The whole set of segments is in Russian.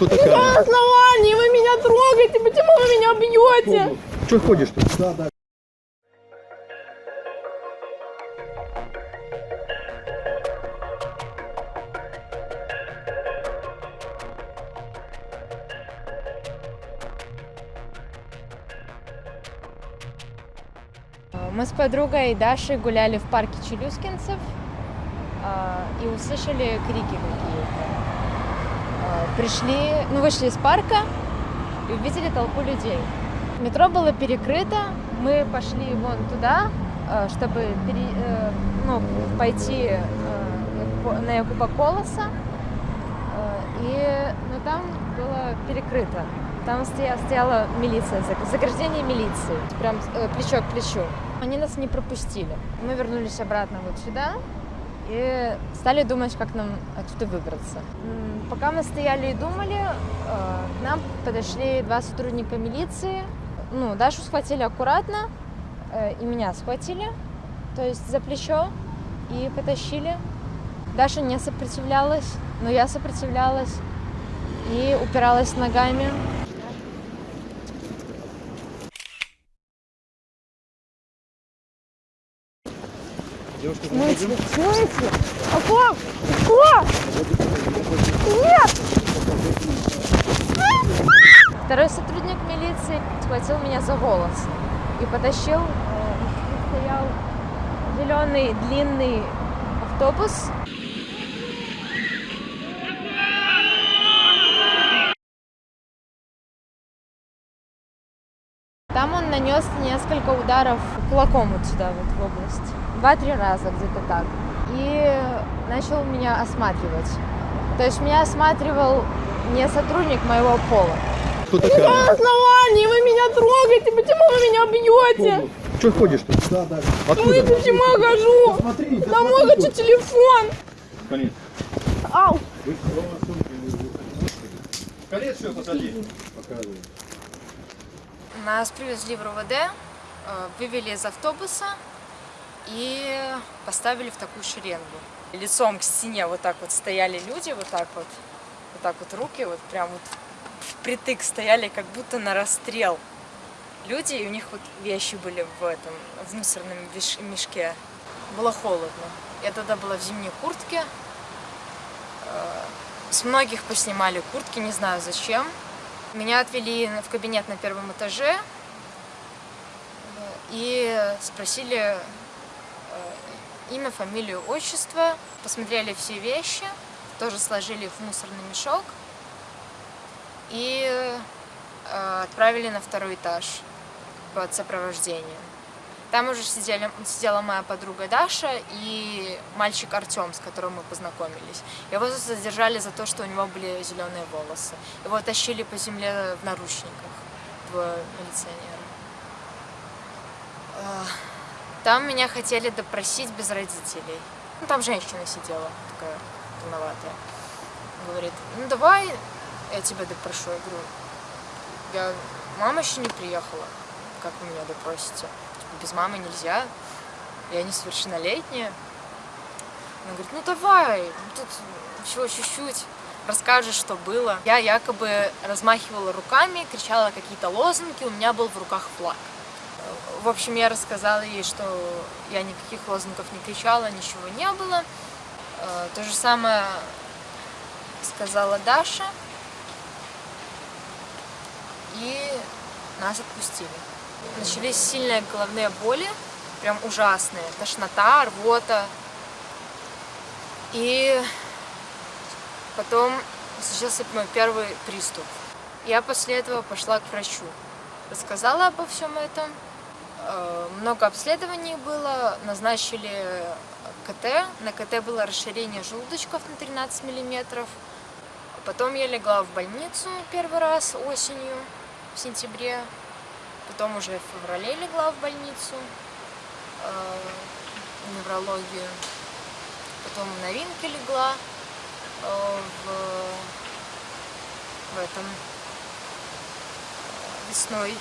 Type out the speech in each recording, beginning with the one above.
Кто такая? основании вы меня трогаете? Почему вы меня бьете? Че ходишь-то? Да, да. Мы с подругой Дашей гуляли в парке Челюскинцев а, и услышали крики какие-то. Пришли, ну вышли из парка и увидели толпу людей. Метро было перекрыто, мы пошли вон туда, а, чтобы пере- э, ну, пойти э, на Якуба Колоса. Э, И, но там было перекрыто. Там стоя- стояла милиция, заг- заграждение милиции, прям э, плечо к плечу. Они нас не пропустили. Мы вернулись обратно вот сюда и стали думать, как нам отсюда выбраться. Пока мы стояли и думали, э, к нам подошли два сотрудника милиции. Ну, Дашу схватили аккуратно, э, и меня схватили, то есть за плечо, и потащили. Даша не сопротивлялась, но я сопротивлялась и упиралась ногами. Девушка. Смысле? А как? Что? Нет! Второй сотрудник милиции схватил меня за волосы и потащил. э, стоял зеленый длинный автобус. Там он нанес несколько ударов кулаком вот сюда, вот в область. Два-три раза где-то так. И начал меня осматривать. То есть меня осматривал не сотрудник моего пола. Кто На такая? основании вы меня трогаете? Почему вы меня бьете? Че ходишь-то? Да, да. Откуда? Вы почему я хожу? Смотри, На мой хочу телефон. Конец. Ау. Конец все посади. Показывай. Нас привезли в РОВД, э, вывели из автобуса и поставили в такую шеренгу. Лицом к стене вот так вот стояли люди, вот так вот, вот так вот руки, вот прям вот впритык стояли, как будто на расстрел. Люди, и у них вот вещи были в этом, в мусорном мешке. Было холодно. Я тогда была в зимней куртке. Э, С многих поснимали куртки, не знаю зачем. Меня отвели в кабинет на первом этаже э, и спросили э, имя, фамилию, отчество, посмотрели все вещи, тоже сложили в мусорный мешок и э, отправили на второй этаж под сопровождением. Там уже сидели, сидела моя подруга Даша и мальчик Артем, с которым мы познакомились. Его задержали за то, что у него были зеленые волосы. Его тащили по земле в наручниках, двое милиционера. Там меня хотели допросить без родителей. Ну, там женщина сидела, такая полноватая. Говорит, ну давай я тебя допрошу. Я говорю, я... мама еще не приехала. Как вы меня допросите? Без мамы нельзя. Я несовершеннолетняя. Она говорит, ну давай, тут всего чуть-чуть, расскажешь, что было. Я якобы размахивала руками, кричала какие-то лозунги, у меня был в руках флаг. В общем, я рассказала ей, что я никаких лозунгов не кричала, ничего не было. Э, То же самое сказала Даша. И нас отпустили. Начались сильные головные боли, прям ужасные. Тошнота, рвота. И потом случился мой первый приступ. Я после этого пошла к врачу. Рассказала обо всем этом. Э, Много обследований было, назначили КТ. На КТ было расширение желудочков на 13 миллиметров. Потом я легла в больницу первый раз осенью, в сентябре. Потом уже в феврале легла в больницу, э, неврологию. Потом в новинке легла э, в, в этом э, весной.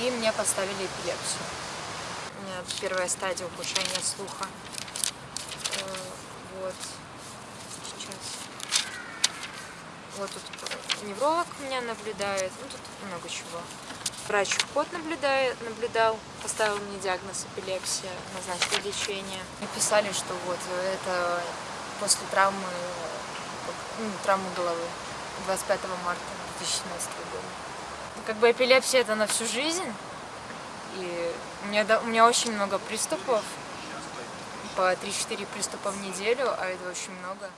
И мне поставили эпилепсию. У меня первая стадия ухудшения слуха. Э, Вот. Сейчас. Вот тут невролог меня наблюдает, ну тут много чего. Врач вход наблюдает, наблюдал, поставил мне диагноз эпилепсия, назначил лечение. И писали, что вот это после травмы, ну, травмы головы 25 марта 2017 года. Ну, Как бы эпилепсия это на всю жизнь. И у меня, у меня очень много приступов, по 3-4 приступа в неделю, а это очень много.